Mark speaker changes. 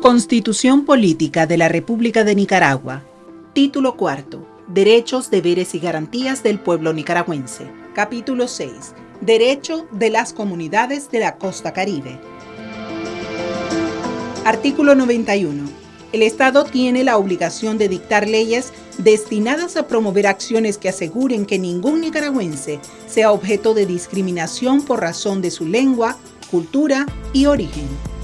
Speaker 1: Constitución Política de la República de Nicaragua. Título cuarto. Derechos, deberes y garantías del pueblo nicaragüense. Capítulo 6. Derecho de las comunidades de la costa caribe. Artículo 91. El Estado tiene la obligación de dictar leyes destinadas a promover acciones que aseguren que ningún nicaragüense sea objeto de discriminación por razón de su lengua, cultura y origen.